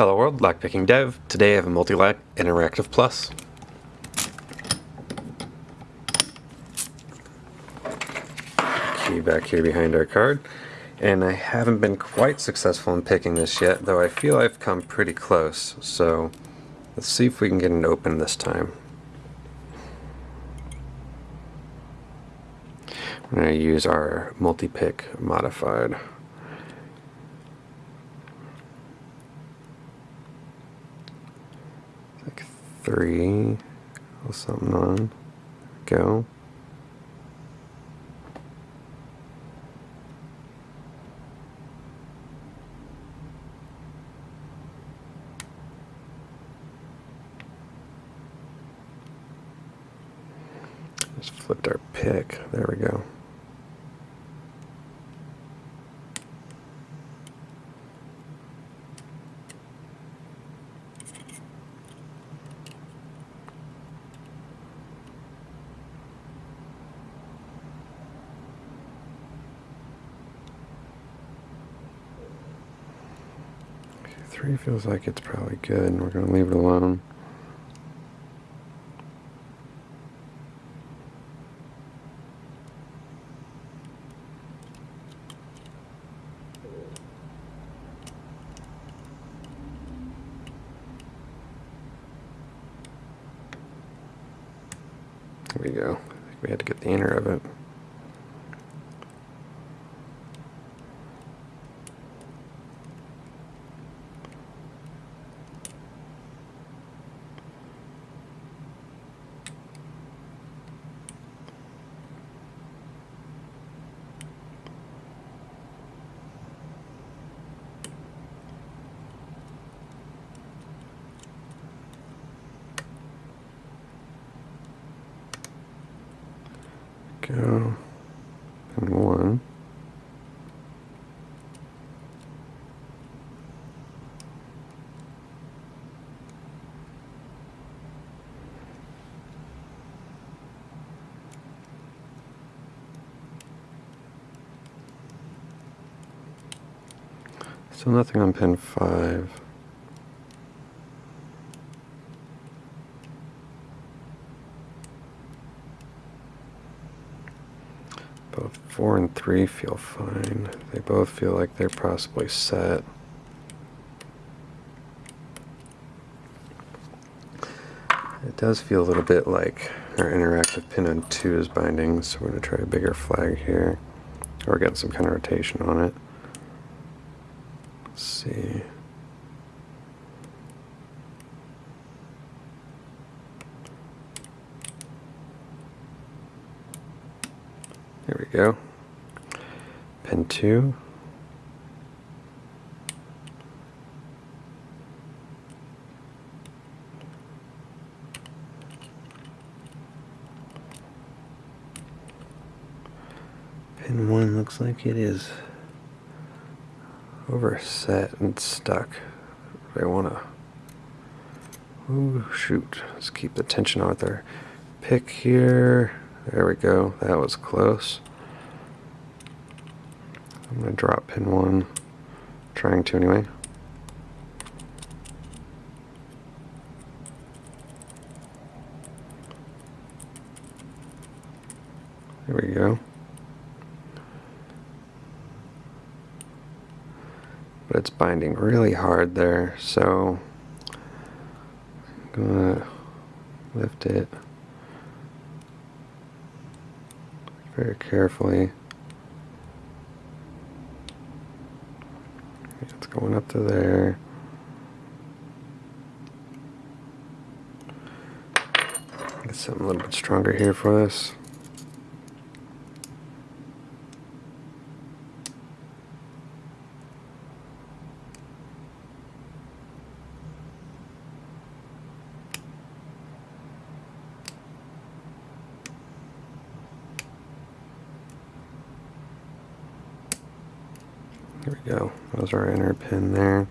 Hello world, Lockpicking Dev. Today I have a Mul-T-Lock Interactive Plus. Key back here behind our card. And I haven't been quite successful in picking this yet, though I feel I've come pretty close. So let's see if we can get it open this time. I'm going to use our multi-pick modified. Three, something on, go. Just flipped our pick. There we go. Three feels like it's probably good. And we're going to leave it alone. There we go. We had to get the inner of it. Go and one. So nothing on pin 5. 4 and 3 feel fine. They both feel like they're possibly set. It does feel a little bit like our interactive pin on 2 is binding, so we're going to try a bigger flag here. Or get some kind of rotation on it. Let's see. There we go. Pin 2. Pin 1 looks like it is overset and stuck. I want to... Oh, shoot. Let's keep the tension on our pick here. There we go. That was close. I'm going to drop pin 1. Trying to anyway. There we go. But it's binding really hard there, so I'm gonna lift it very carefully. It's going up to there. Get something a little bit stronger here for this. There we go. That was our inner pin there.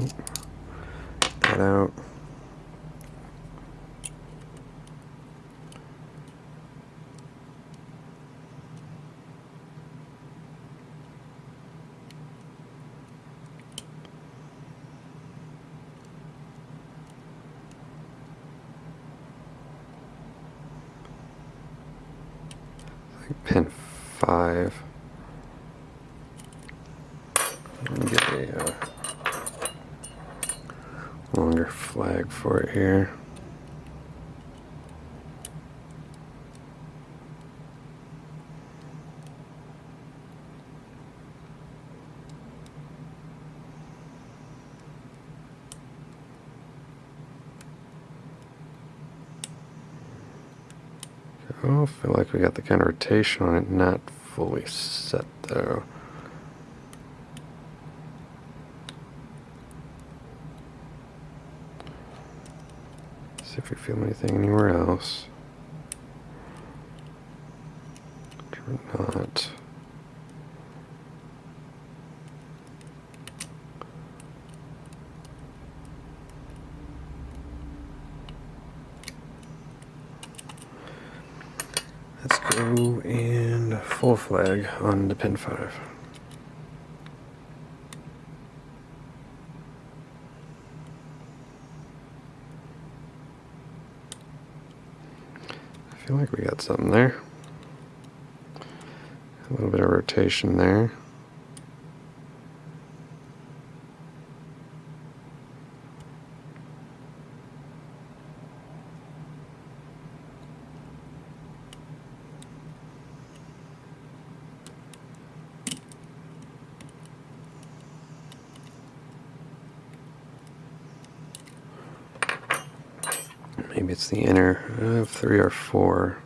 Oop. That out. like pin 5. And get a uh, longer flag for it here. I feel like we got the kind of rotation on it not fully set though. See if we feel anything anywhere else. Or not. Let's go and full flag on the pin 5. Like we got something there. A little bit of rotation there. Maybe it's the inner uh, three or four.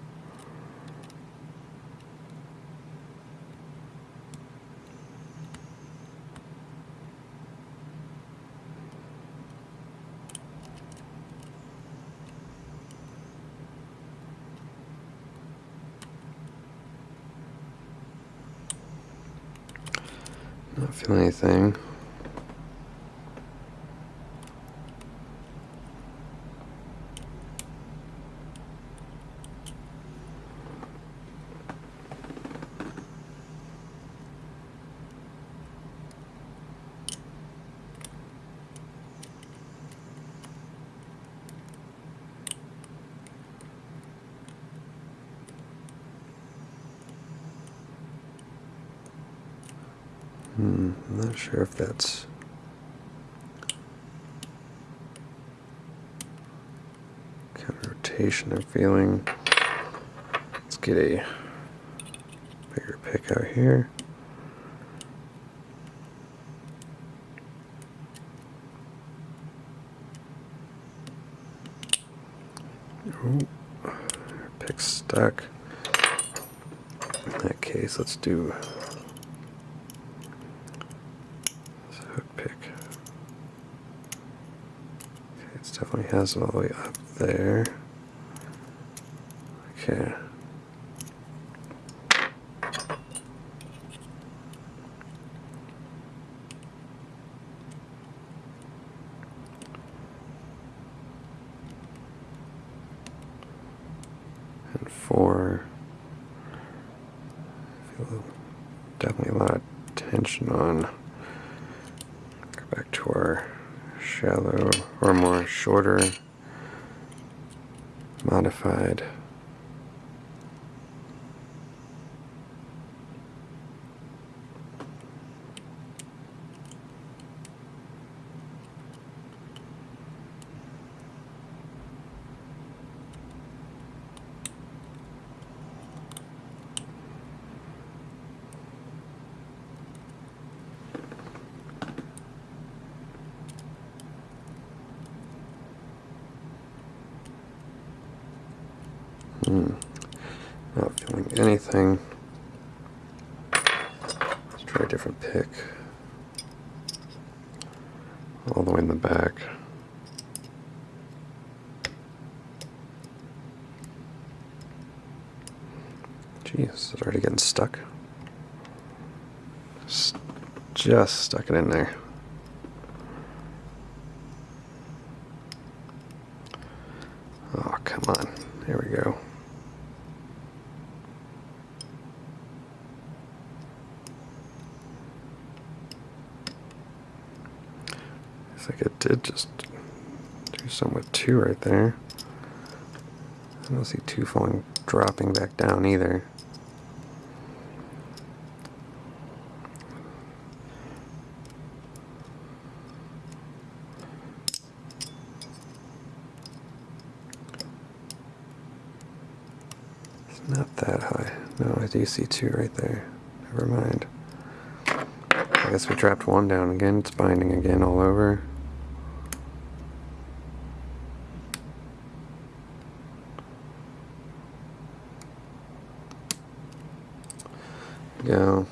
Not feeling anything. I'm not sure if that's kind of rotation I'm feeling. Let's get a bigger pick out here. Ooh, pick stuck. In that case, let's do definitely has it all the way up there. Okay. And four. I feel definitely a lot of tension on. Go back to our shallow or more shorter modified Not feeling anything. Let's try a different pick. All the way in the back. Jeez, it's already getting stuck. Just stuck it in there. Like it did just do some with two right there. I don't see two falling, dropping back down either. It's not that high. No, I do see two right there. Never mind. I guess we dropped one down again. It's binding again all over. Go.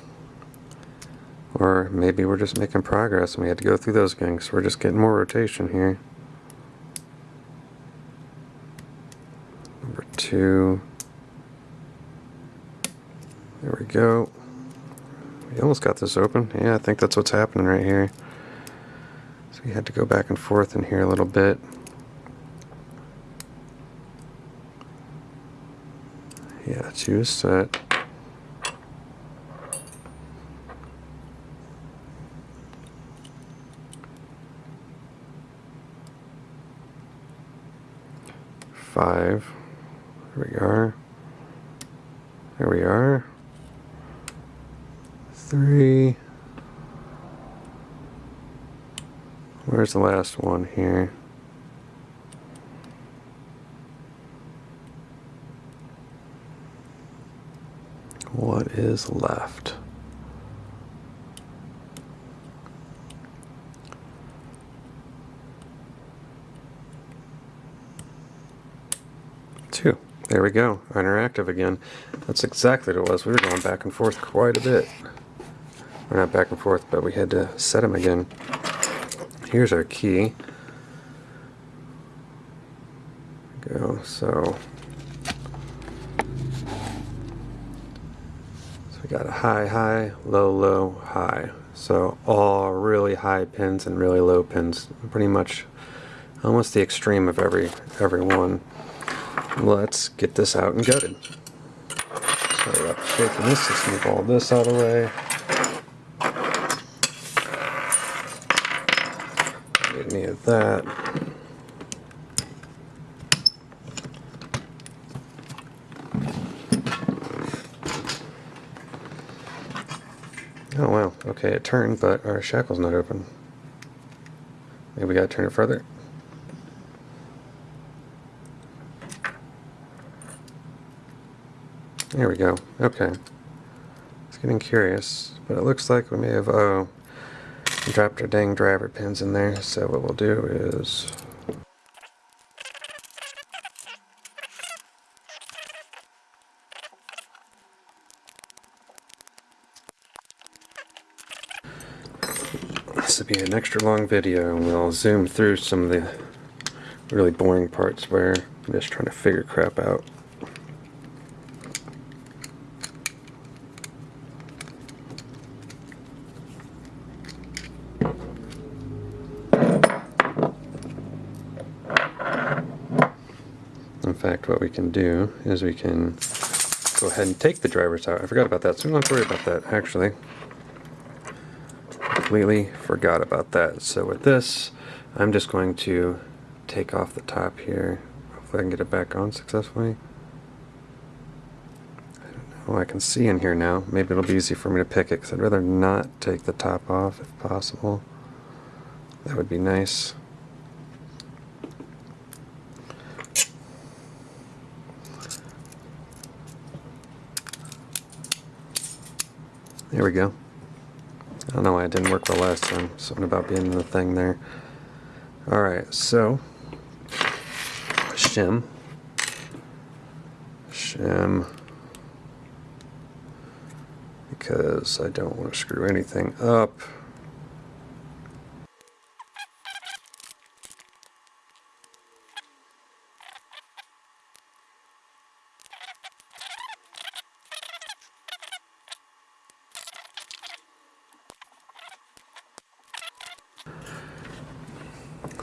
Or maybe we're just making progress and we had to go through those gangs. We're just getting more rotation here. Number two. There we go. We almost got this open. Yeah, I think that's what's happening right here. So we had to go back and forth in here a little bit. Yeah, choose set. Five. There we are. There we are. Three. Where's the last one here? What is left? Two. There we go. Interactive again. That's exactly what it was. We were going back and forth quite a bit. We're not back and forth, but we had to set them again. Here's our key. Go. So, so we got a high, high, low, low, high. So all really high pins and really low pins. Pretty much almost the extreme of every every one. Let's get this out and gutted. Sorry about shaking this, let's move all this out of the way. Need any of that. Oh wow, okay, it turned, but our shackle's not open. Maybe we gotta turn it further. There we go. Okay. It's getting curious, but it looks like we may have oh dropped our dang driver pins in there. So what we'll do is this will be an extra long video and we'll zoom through some of the really boring parts where I'm just trying to figure crap out. In fact, what we can do is we can go ahead and take the drivers out. I forgot about that, so we don't have to worry about that, actually. Completely forgot about that. So with this, I'm just going to take off the top here. Hopefully I can get it back on successfully. I don't know, I can see in here now. Maybe it'll be easy for me to pick it, because I'd rather not take the top off if possible. That would be nice. There we go. I don't know why it didn't work the last time. Something about being in the thing there. Alright, so shim. Shim. Because I don't want to screw anything up.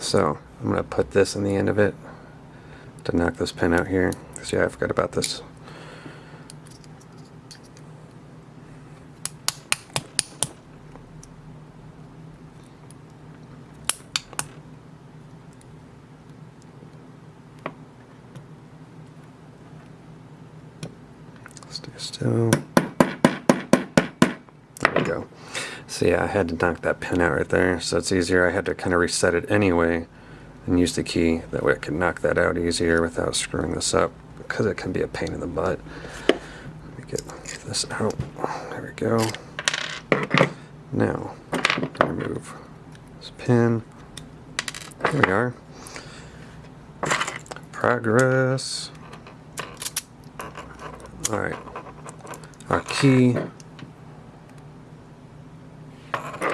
So I'm going to put this in the end of it to knock this pin out here. Because yeah, I forgot about this. Stay still. There we go. So I had to knock that pin out right there, so it's easier. I had to kind of reset it anyway and use the key. That way I could knock that out easier without screwing this up. because it can be a pain in the butt. Let me get this out. There we go. Now, remove this pin. There we are. Progress. Alright. Our key.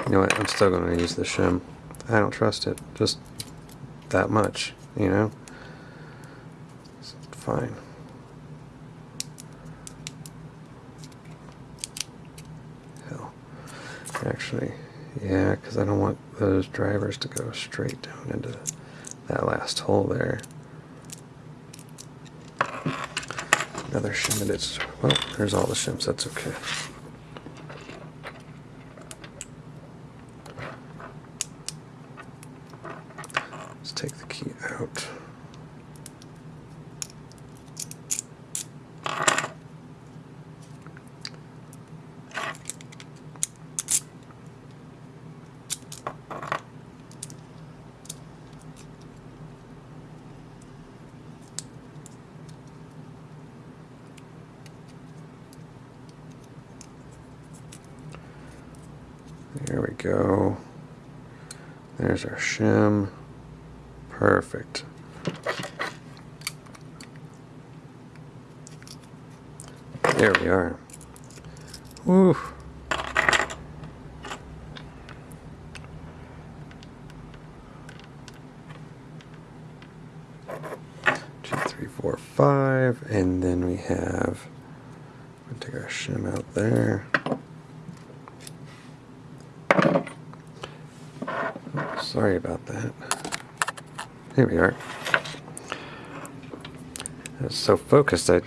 You know what? I'm still going to use the shim. I don't trust it. Just that much, you know? It's fine. Hell. Actually, yeah, because I don't want those drivers to go straight down into that last hole there. Another shim it is. Well, there's all the shims. That's okay. Let's take the key out. There we go. There's our shim. Perfect. There we are. Woo. Two, three, four, five, and then we have. We'll take our shim out there. Sorry about that. Here we are. I was so focused I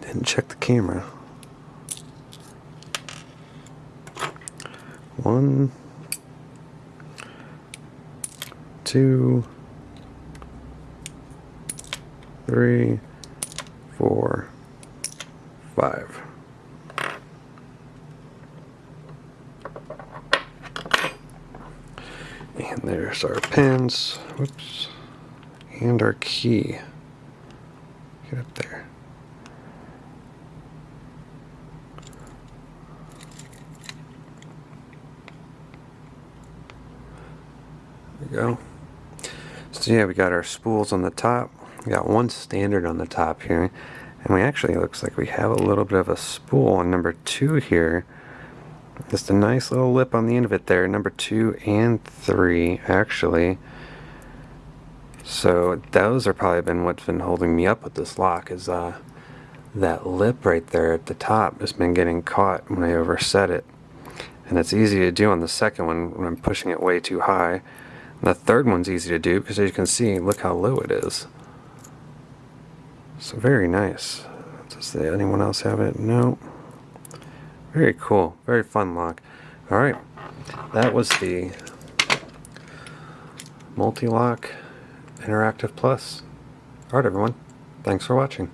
didn't check the camera. One, two, three, four, five. And there's our pins. Whoops. And our key. Get up there. There we go. So yeah, we got our spools on the top. We got one standard on the top here. And we actually looks like we have a little bit of a spool on number two here. Just a nice little lip on the end of it there, number two and three, actually. So those are probably been what's been holding me up with this lock is uh, that lip right there at the top has been getting caught when I overset it. And it's easy to do on the second one when I'm pushing it way too high. And the third one's easy to do because as you can see, look how low it is. So very nice. Does anyone else have it? No. Very cool. Very fun lock. Alright. That was the Mul-T-Lock Interactive Plus. Alright everyone. Thanks for watching.